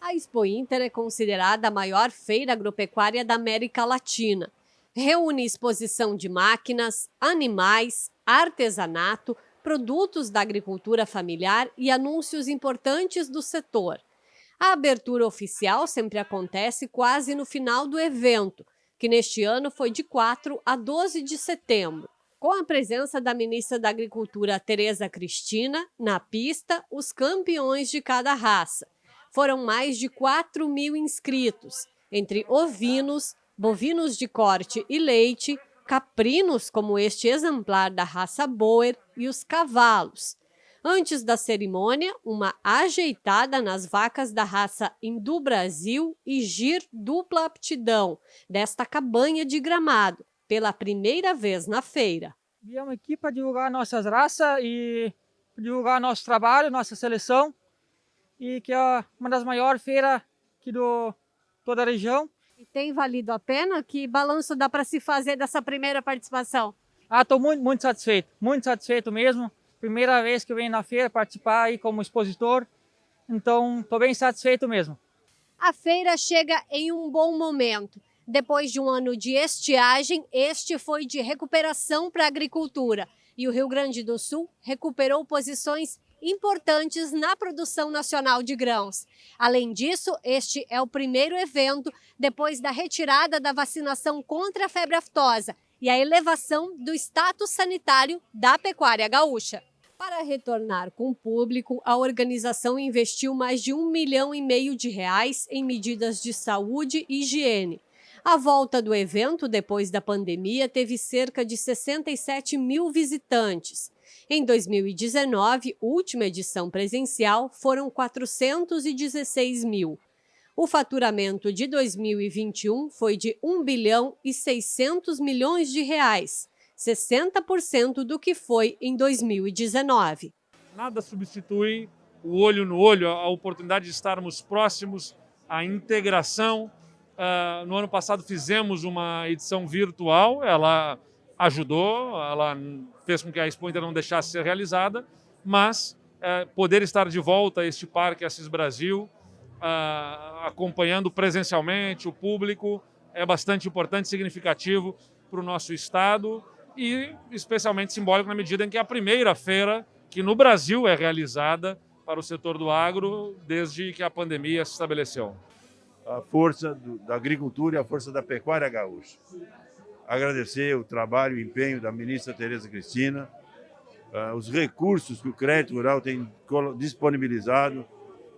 A Expo Inter é considerada a maior feira agropecuária da América Latina. Reúne exposição de máquinas, animais, artesanato, produtos da agricultura familiar e anúncios importantes do setor. A abertura oficial sempre acontece quase no final do evento, que neste ano foi de 4 a 12 de setembro. Com a presença da ministra da Agricultura, Tereza Cristina, na pista, os campeões de cada raça. Foram mais de 4 mil inscritos, entre ovinos, bovinos de corte e leite, caprinos como este exemplar da raça Boer e os cavalos. Antes da cerimônia, uma ajeitada nas vacas da raça Hindu Brasil e Gir dupla aptidão, desta cabanha de gramado, pela primeira vez na feira. Viemos aqui para divulgar nossas raças e divulgar nosso trabalho, nossa seleção, e que é uma das maiores feiras aqui do toda a região. E tem valido a pena? Que balanço dá para se fazer dessa primeira participação? Ah, estou muito, muito satisfeito, muito satisfeito mesmo. Primeira vez que eu venho na feira participar aí como expositor, então estou bem satisfeito mesmo. A feira chega em um bom momento. Depois de um ano de estiagem, este foi de recuperação para a agricultura. E o Rio Grande do Sul recuperou posições importantes na produção nacional de grãos. Além disso, este é o primeiro evento depois da retirada da vacinação contra a febre aftosa e a elevação do status sanitário da pecuária gaúcha. Para retornar com o público, a organização investiu mais de um milhão e meio de reais em medidas de saúde e higiene. A volta do evento, depois da pandemia, teve cerca de 67 mil visitantes. Em 2019, última edição presencial, foram 416 mil. O faturamento de 2021 foi de 1 bilhão e 600 milhões de reais, 60% do que foi em 2019. Nada substitui o olho no olho, a oportunidade de estarmos próximos, a integração, Uh, no ano passado fizemos uma edição virtual, ela ajudou, ela fez com que a Expo Inter não deixasse de ser realizada, mas uh, poder estar de volta a este Parque Assis Brasil, acompanhando presencialmente o público, é bastante importante significativo para o nosso Estado e especialmente simbólico na medida em que é a primeira feira que no Brasil é realizada para o setor do agro desde que a pandemia se estabeleceu a força do, da agricultura e a força da pecuária gaúcha. Agradecer o trabalho e empenho da ministra Tereza Cristina, uh, os recursos que o crédito rural tem disponibilizado,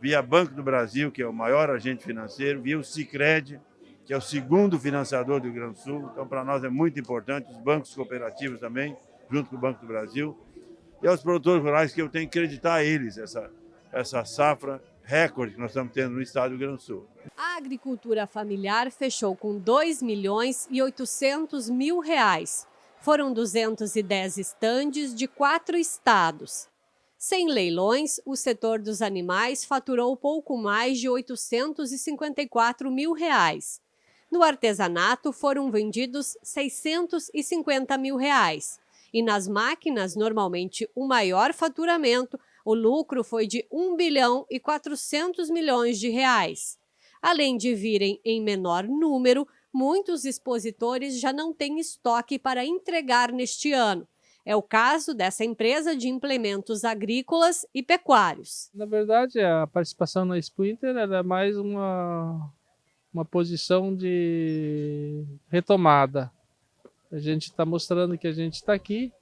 via Banco do Brasil, que é o maior agente financeiro, via o Cicred, que é o segundo financiador do Rio Grande do Sul. Então, para nós é muito importante, os bancos cooperativos também, junto com o Banco do Brasil. E aos produtores rurais, que eu tenho que acreditar a eles essa, essa safra recorde que nós estamos tendo no estado do Rio Grande do Sul. A agricultura familiar fechou com 2 milhões e 800 mil reais. Foram 210 estandes de quatro estados. Sem leilões, o setor dos animais faturou pouco mais de 854 mil reais. No artesanato foram vendidos 650 mil reais. E nas máquinas, normalmente o maior faturamento o lucro foi de 1 bilhão e 400 milhões de reais. Além de virem em menor número, muitos expositores já não têm estoque para entregar neste ano. É o caso dessa empresa de implementos agrícolas e pecuários. Na verdade, a participação na Expo Inter era mais uma, uma posição de retomada. A gente está mostrando que a gente está aqui,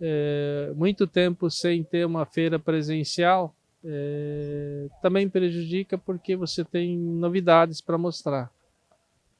é, muito tempo sem ter uma feira presencial é, também prejudica porque você tem novidades para mostrar.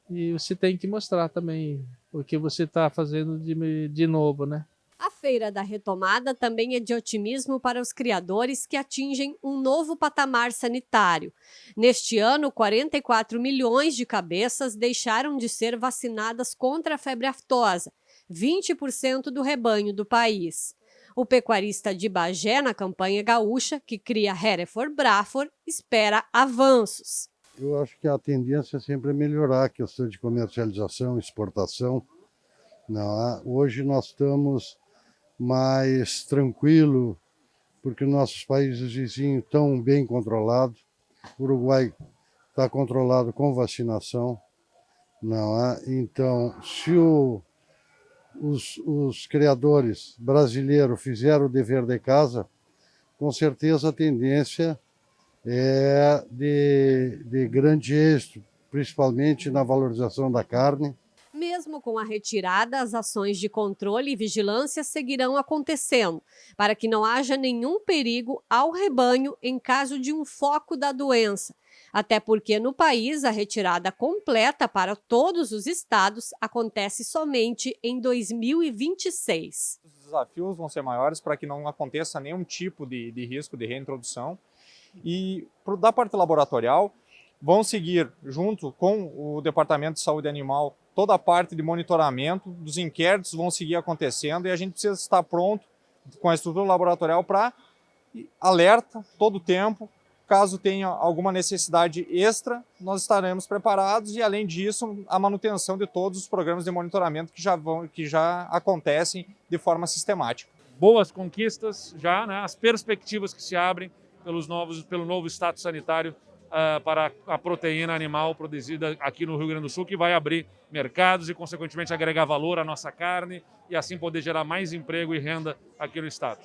E você tem que mostrar também o que você está fazendo de, de novo, né? A Feira da Retomada também é de otimismo para os criadores que atingem um novo patamar sanitário. Neste ano, 44 milhões de cabeças deixaram de ser vacinadas contra a febre aftosa, 20% do rebanho do país. O pecuarista de Bagé, na campanha gaúcha, que cria Hereford Braford, espera avanços. Eu acho que a tendência é sempre melhorar a questão de comercialização, exportação. Não, é? hoje nós estamos mais tranquilo, porque nossos países vizinhos estão bem controlados. O Uruguai está controlado com vacinação. Não é? Então, se o, os, os criadores brasileiros fizeram o dever de casa, com certeza a tendência é de, de grande êxito, principalmente na valorização da carne. Mesmo com a retirada, as ações de controle e vigilância seguirão acontecendo, para que não haja nenhum perigo ao rebanho em caso de um foco da doença. Até porque no país a retirada completa para todos os estados acontece somente em 2026. Os desafios vão ser maiores para que não aconteça nenhum tipo de, de risco de reintrodução. E da parte laboratorial, vão seguir junto com o Departamento de Saúde Animal toda a parte de monitoramento dos inquéritos vão seguir acontecendo e a gente precisa estar pronto com a estrutura laboratorial para alerta todo o tempo. Caso tenha alguma necessidade extra, nós estaremos preparados e, além disso, a manutenção de todos os programas de monitoramento que já, vão, que já acontecem de forma sistemática. Boas conquistas já, né? as perspectivas que se abrem pelos novos, pelo novo status sanitário uh, para a proteína animal produzida aqui no Rio Grande do Sul, que vai abrir mercados e, consequentemente, agregar valor à nossa carne e assim poder gerar mais emprego e renda aqui no estado.